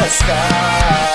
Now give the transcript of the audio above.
lascar.